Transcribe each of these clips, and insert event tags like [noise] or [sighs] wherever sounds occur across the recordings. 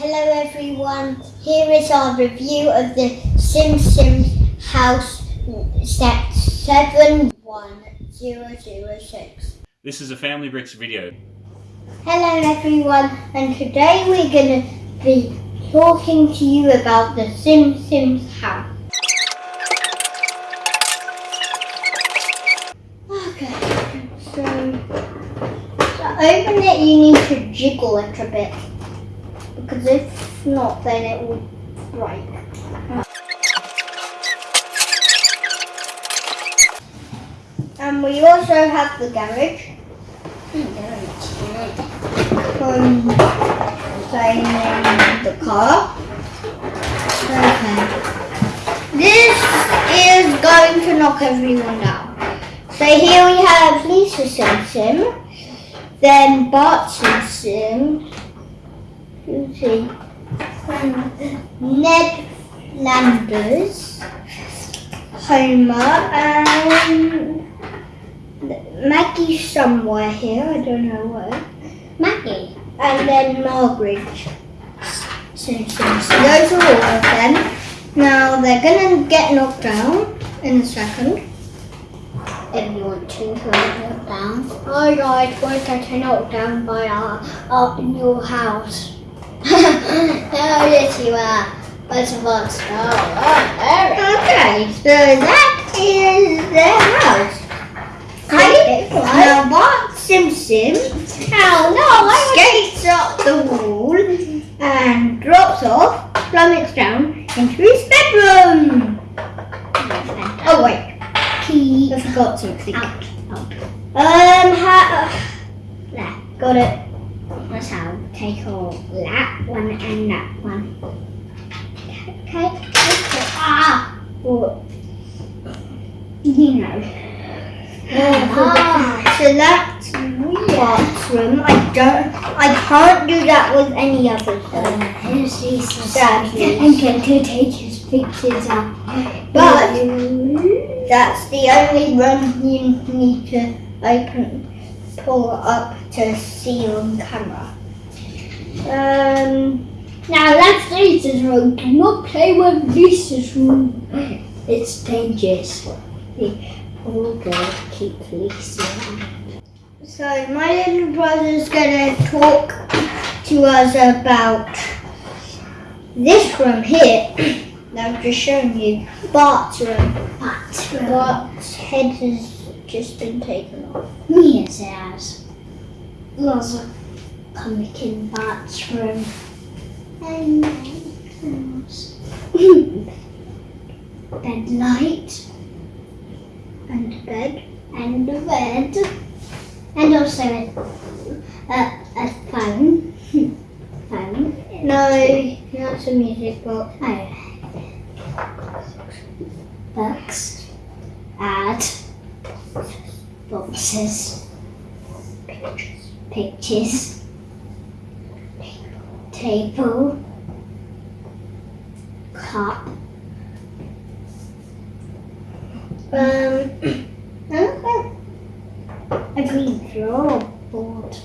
Hello everyone, here is our review of the Simpsons house set 71006. This is a Family Bricks video. Hello everyone, and today we're going to be talking to you about the Simpsons house. Okay, so to open it you need to jiggle it a bit because if not then it will break. And we also have the garage. Um, saying the car. Okay. This is going to knock everyone down. So here we have Lisa Simpson, then Bart Sim Sim, Susie, Ned Flanders, Homer, and um, Maggie somewhere here, I don't know where. Maggie. And then Margaret. So those are all of them. Now they're gonna get knocked down in a second. If you want to go knocked down. Hi guys, we're getting knocked down by our, our new house. Oh yes you are. Where's the box? Oh, oh, there it is. Okay, so that is the house. Hi, now Bart Simpson oh, no, skates up the wall and drops off, plummets down into his bedroom. Oh wait, Key I forgot something. out. Out. Um, ha- [sighs] there, got it. That's how take all that one and that one. Okay, okay. Ah, oh, You know. ah, so that's Bart's room. I don't, I can't do that with any others. though. Here's Jesus. Sadly. I'm going to take his pictures out. But that's the only room you need to open, pull up to see on camera. Um, Now that's Lisa's room. Do not play with Lisa's room. It's dangerous. Oh God, keep Lisa. so my little brother's gonna talk to us about this room here. [coughs] that I've just shown you, Bart's room. But room. Bart's head has just been taken off. Mia's house. Lots of comic in Bart's room. And [laughs] bed light And bed. and a bed and also a, a, a phone. [laughs] phone. No, that's a music box. Oh. Pictures. Table. Cup. Um. A green floorboard.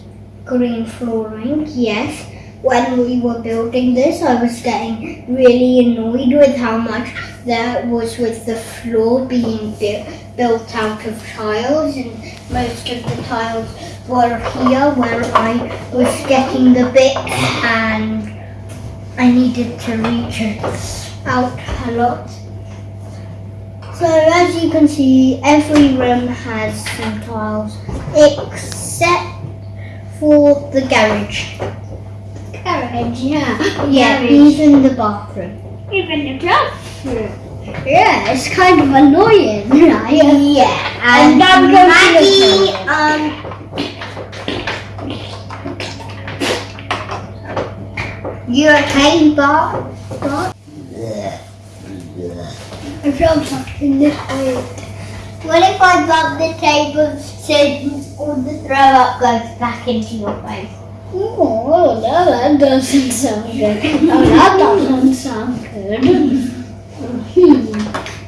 green flooring, yes. When we were building this, I was getting really annoyed with how much there was with the floor being bu- built out of tiles, and most of the tiles were here where I was getting the bits and I needed to reach out a lot. So as you can see, every room has some tiles, except for the garage. Garage, yeah. Yeah, Garage. even the bathroom. Even the classroom. Yeah, it's kind of annoying, [laughs] right? Yeah, And to Maggie, um, you okay, Bart? Bart? I feel something this way. What if I bump the table so all the throw up goes back into your face? Oh, no, that doesn't sound good. [laughs] Oh, that doesn't sound good. [laughs] Hmm.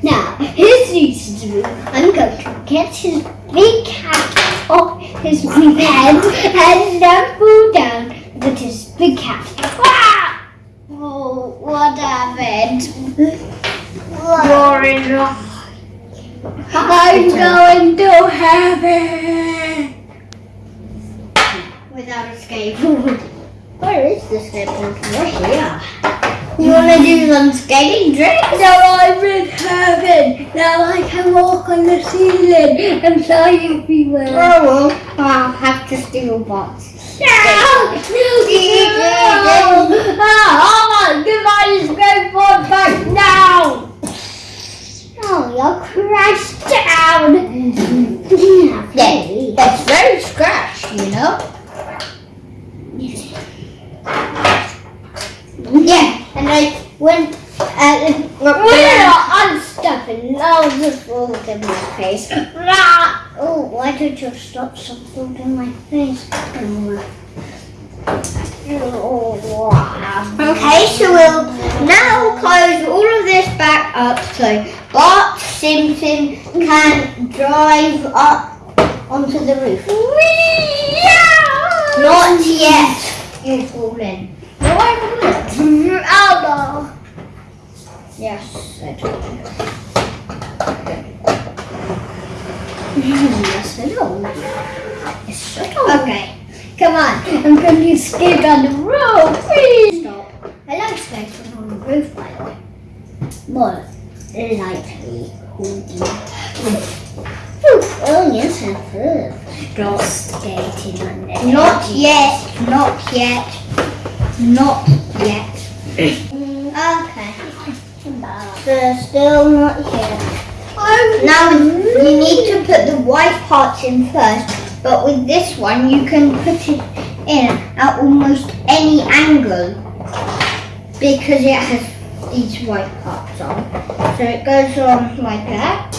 Now, here's to room. I'm going to get his big cat off his big head and then fall down with his big cat. Ah! heaven. You're in the I'm going to heaven. without a skateboard. [laughs] Where is the skateboard? We're here. You want to do some skating tricks? Now I'm in heaven. Now I can walk on the ceiling and fly everywhere. Oh, well, I'll have to steal bots. No! No! No! Give my skateboard back now! Oh, you'll crash down. [laughs] Yeah, that's very scratched, you know? Yeah, and I went We're unstuffing loads of food in my face. Oh, why don't you stop some food in my face? Okay, so we'll now close all of this back up so Bart Simpson can drive up onto the roof. Not yet. You'll fall in. No, I wouldn't. Elbow. Yes, I told you. Yes, I know. Yes, I know. Okay. Come on, I'm going to skate on the roof. Please stop. I like skating on the roof, by the way. More likely oh, oh, yes, I have. Girl skating on the Not yet. Not yet. Not yet. Eh. Okay. So still not here. Now you need to put the white parts in first, but with this one you can put it in at almost any angle because it has these white parts on. So it goes on like that,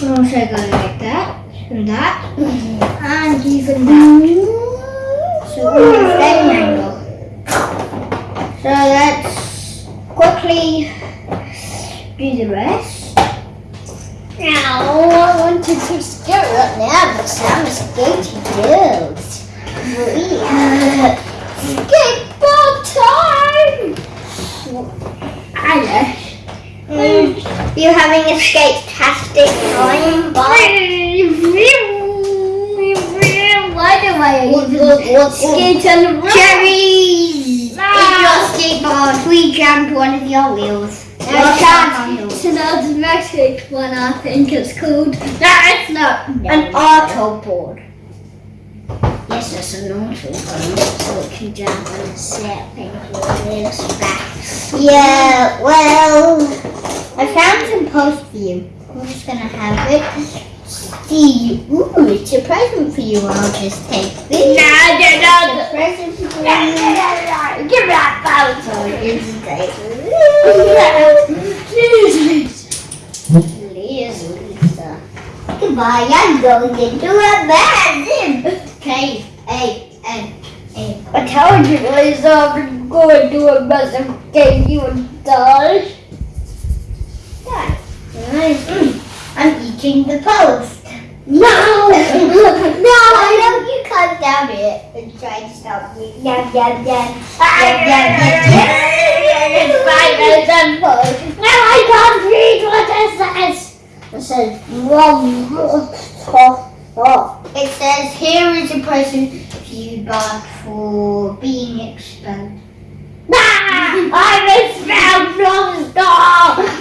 and also go like that, and that, and even that. So almost any angle. So let's quickly do the rest. Now, I wanted to skate right now, but I'm a skating build. Skateboard time! I Mm, You're having a skate-tastic time, Why do I What- what- what- skate on the road? Cherries! Your skateboard, we jammed one of your wheels. Your I shag can't. handle. It's an automatic one, I think it's called. No, it's not. An auto board. Yes, it's an auto board, so it can jump on a set wheels back. Yeah, well, I found some post for you. I'm just gonna have it. See, ooh, it's a present for you. I'll just take this. No, no, It's no. a present for No, no, you. no, no. Give me that phone. So it's great. Please, Lisa. Goodbye, I'm going into a bathroom. K A N A. I told you, Lisa, I'm going to a massive game you and die. Mm, I'm eating the post. No! [laughs] no! Why don't you come down here and try to stop me? Yum, yum, yum. Yum, yum, yum, yum. Spiders and bugs. No, I can't read what it says. It says, wrong. It says here is a for you, but for being expelled. Ah, I'm expelled from school.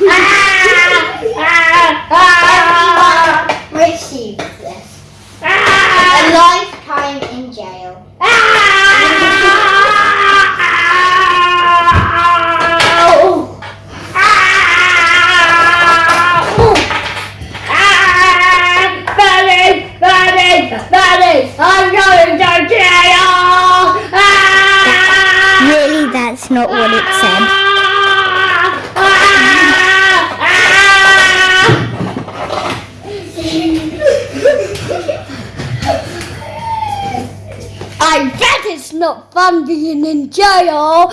Ah, ah, ah, this. A ah, lifetime in jail. ah, ah, I'm going to that's not what it said. I bet it's not fun being in jail.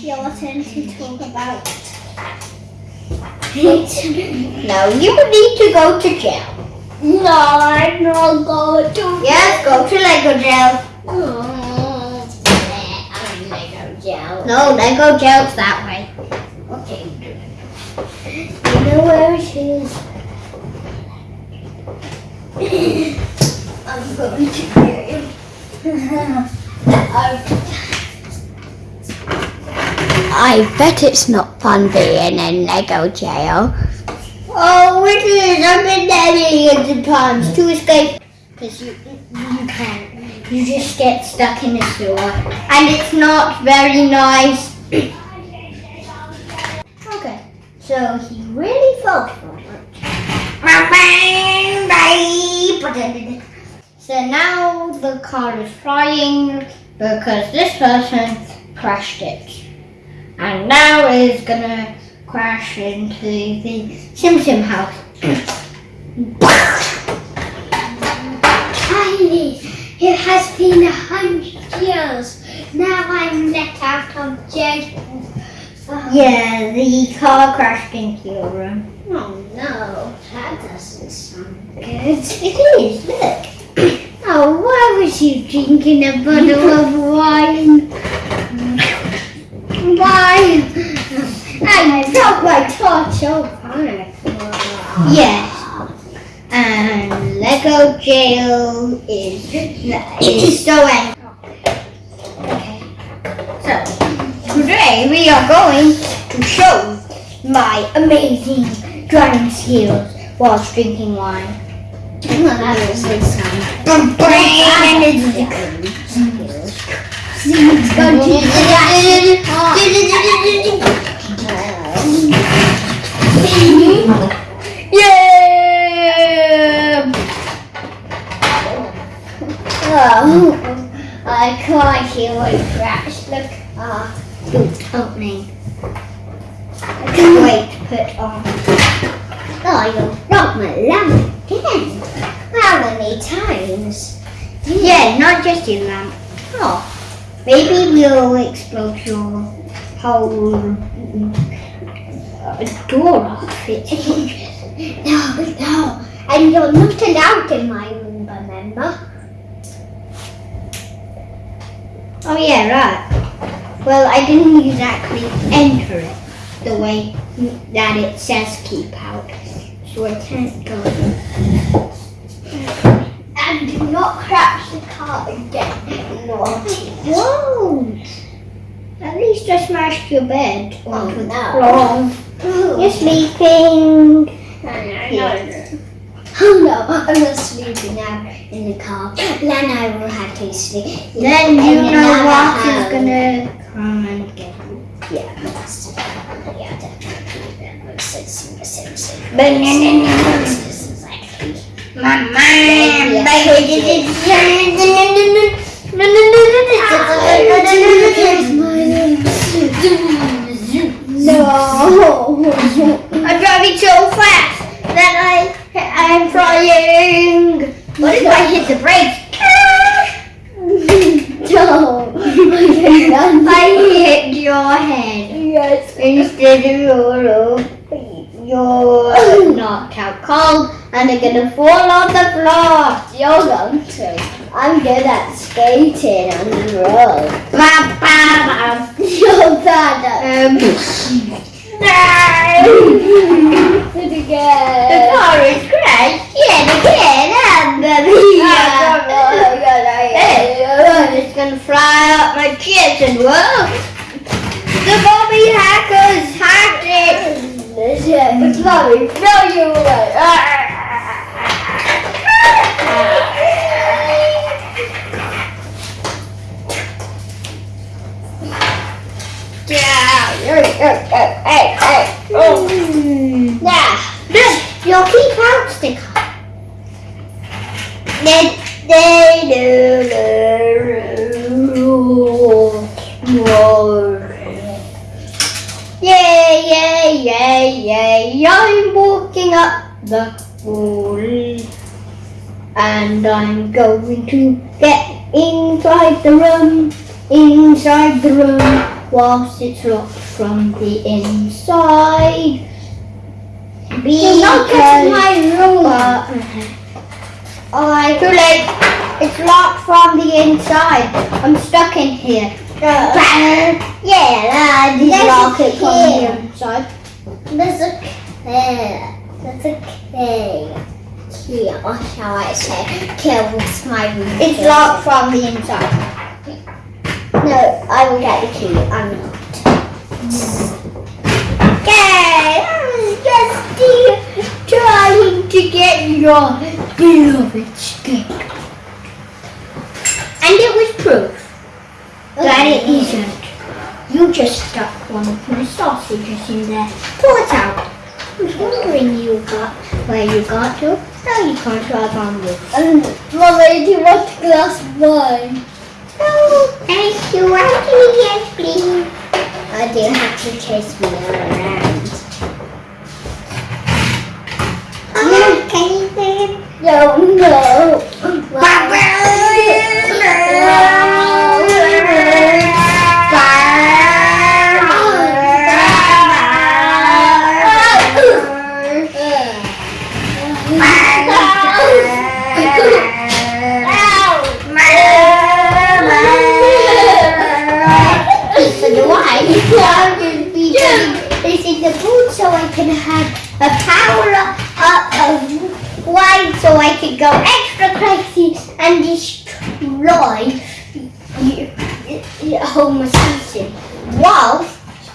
Your turn to talk about No, you need to go to jail. No, I'm not going to. Yes, go to Lego jail. Oh, I'm Lego jail. No, Lego jail's that way. Okay. You know where she is? [laughs] I'm going to hear [laughs] you. I bet it's not fun being in Lego jail. Oh, it is. I've been there millions of times to escape. Because you, you can't. You just get stuck in the sewer. And it's not very nice. [coughs] okay. So he really felt for it. So now the car is flying because this person crashed it. And now it's gonna crash into the Simpson house. Tiny, it has been a hundred years. Now I'm let out of jail. Yeah, the car crashed into your room. Oh no, that doesn't sound good. It is, look. Oh, why was you drinking a bottle of wine? Why? I dropped my torch over it. Yes. And Lego jail is, is so angry. Okay. So, today we are going to show my amazing drawing skills whilst drinking wine. Well, that doesn't sound Yeah! Oh, I can't hear what crash. Look, ah, Boot opening. I can't wait to put on. oh, you broke my lamp again. How many times? Yeah, not just your lamp. Oh, maybe we'll explode your whole uh, door off. It's No, no, and you're not allowed in my room, remember? Oh yeah, right. Well, I didn't exactly enter it the way that it says keep out, so I can't go. in. And do not crash the car again. Naughty. Whoa! At least I smashed your bed onto the no. floor. You're sleeping. Oh no, I'm not sleeping now in the car. Then I will have to sleep. Then you know what is gonna come and get you. Yeah, that's yeah, definitely. That makes No. [laughs] I'm driving so fast that I I'm flying. What if I hit the brakes? [laughs] no. [laughs] I hit your head yes. instead of your you're knocked out cold and they're gonna fall on the floor. You're going to. I'm good at skating on the road. Ba, ba, ba. You're bad at Um, it the again. car is crashed yet again, and the Hey, it's gonna fly up my chest and whoa! The Bobby hackers hacked it! It's mommy, throw you away. Yeah! Hey! Oh! Now, Look, your keep out sticker. Do Yay, yay, yay, yay, I'm walking up the wall. And I'm going to get inside the room, inside the room, whilst it's locked from the inside. Because not get my room. I too late. It's locked from the inside. I'm stuck in here. Uh, yeah, I lock it from key. the inside. There's a K. There's a. Key, or shall I say, kills my room. It's locked from the inside. No, I will get the key. I'm not. Okay, I was just trying to get your beloved stick. And it was proof that it isn't. You just stuck one of my sausages in there. Pull it out. I was wondering you got where you got to. Now you can't drive on this. Um, Mommy, do you want a glass of wine? No, thank you. Actually, yes, please. I do have to chase me around. Okay, then. No, no. So can have a power up of wine so I can go extra crazy and destroy Homer Simpson while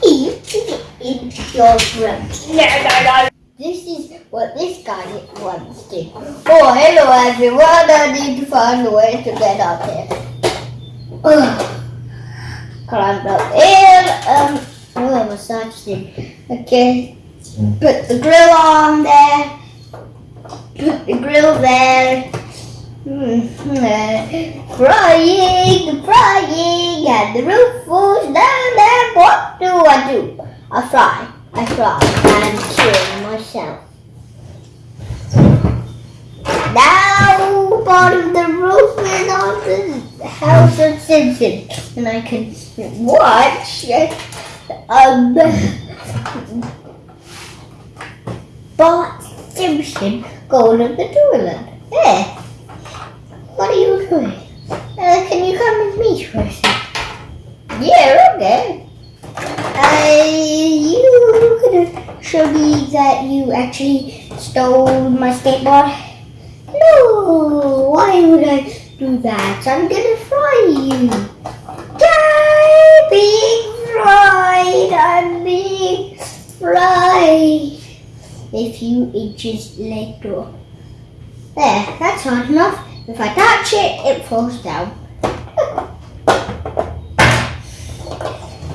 he is in your room. No, no, no. This is what this guy wants to. Oh, hello everyone. I need to find a way to get up here. Ugh climbed up in. Um, oh, massage thing. Okay, put the grill on there. Put the grill there. Mm, uh, frying, frying, and the roof falls down there. What do I do? I fry, I fry, and kill myself. Now part of the roof is on the house of Simpson, and I can watch um Bart Simpson go to the toilet. There. What are you doing? Uh, can you come with me second? Yeah, okay. Uh, you gonna show me that you actually stole my skateboard? No, why would I do that? I'm gonna fry you. Die, being fried. I'm being fried. A few inches later. There, that's hard enough. If I touch it, it falls down.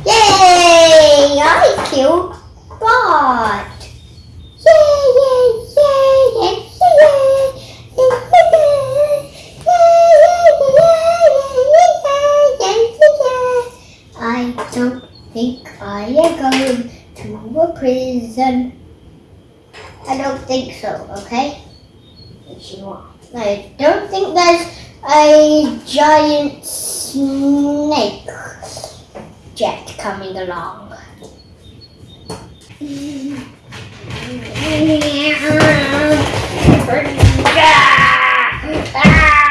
Yay! I killed Bart. Yay, yay, yay, yay, yay, I don't think I am going to a prison. I don't think so, okay? Want. I don't think there's a giant snake jet coming along. [laughs]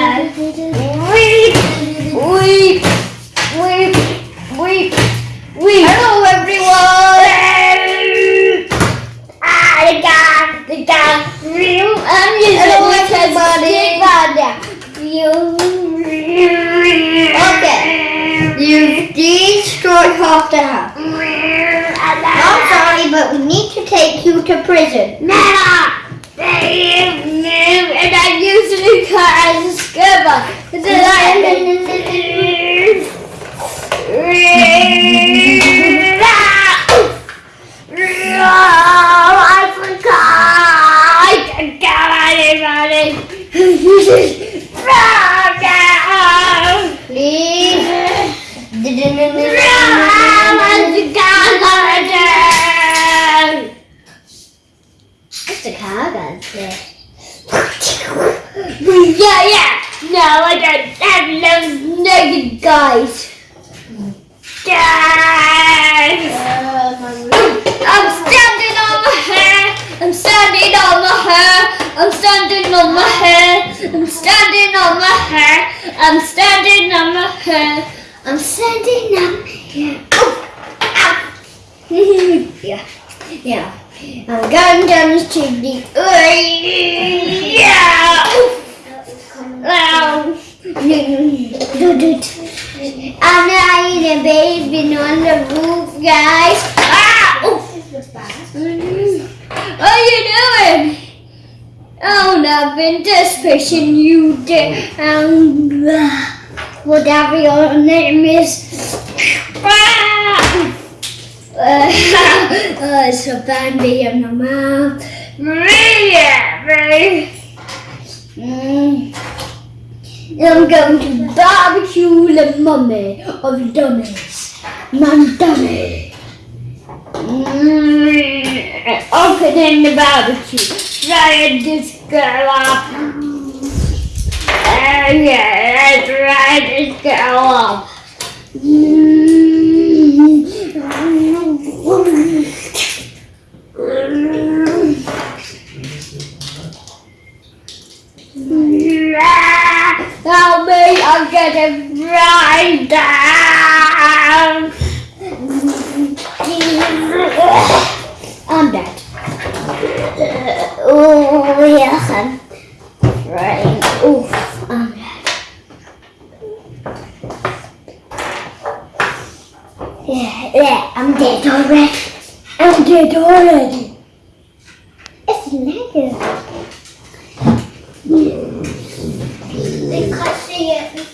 I'm lying a baby on the roof, guys. Ah! Oh. What are you doing? Oh, nothing. Just pushing you down. Whatever your name is. Ah! [laughs] Uh, oh, it's a Bambi in my mouth. Maria, baby. Mm. I'm going to barbecue the mummy of dummies. Mum dummy. Mm. Opening the barbecue. Frying this girl up. Uh, yeah, let's this girl up. Help Right down. I'm dead. Oh, yes, I'm right. Oof, I'm dead. Yeah, yeah, I'm dead already. I'm dead already. It's negative. They can't see it.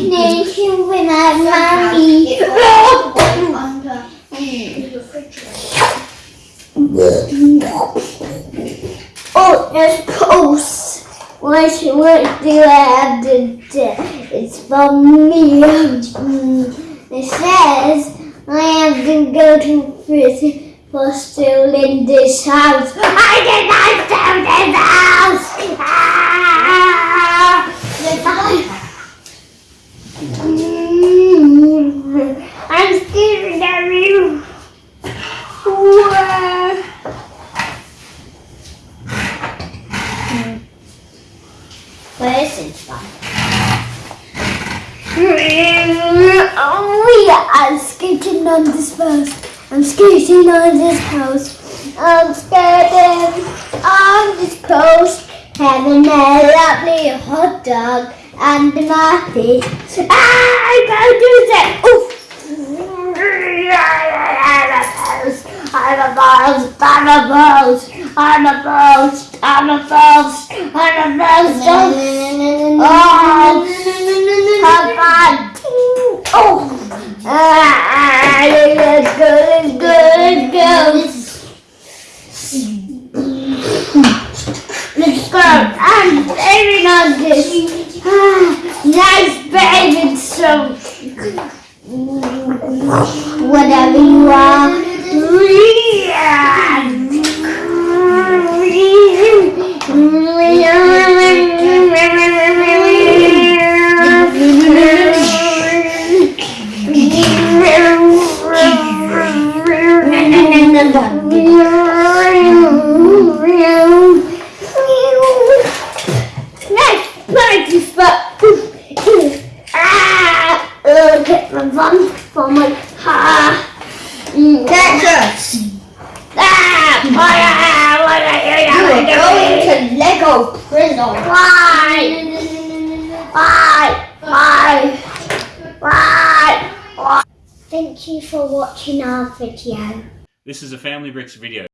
Sandwich with my mommy. Oh, there's posts. What, what do I have to do? It's from me. It says I have to go to prison for stealing this house. I did not steal this house! Ah! Mm, I'm scared of you. Wah. Where is it from? Oh yeah, I'm skating on this house. I'm skating on this house. I'm skating on this post. Having a lovely hot dog under my feet. Ah, I can't do that. Oof. I'm a boss. I'm a boss. I'm a boss. I'm a boss. I'm a boss. Oh, have fun. Oh, ah, let's go, let's go, let's go. Let's go. I'm saving on this. Ah, nice baby so. Whatever you are. Bricks video.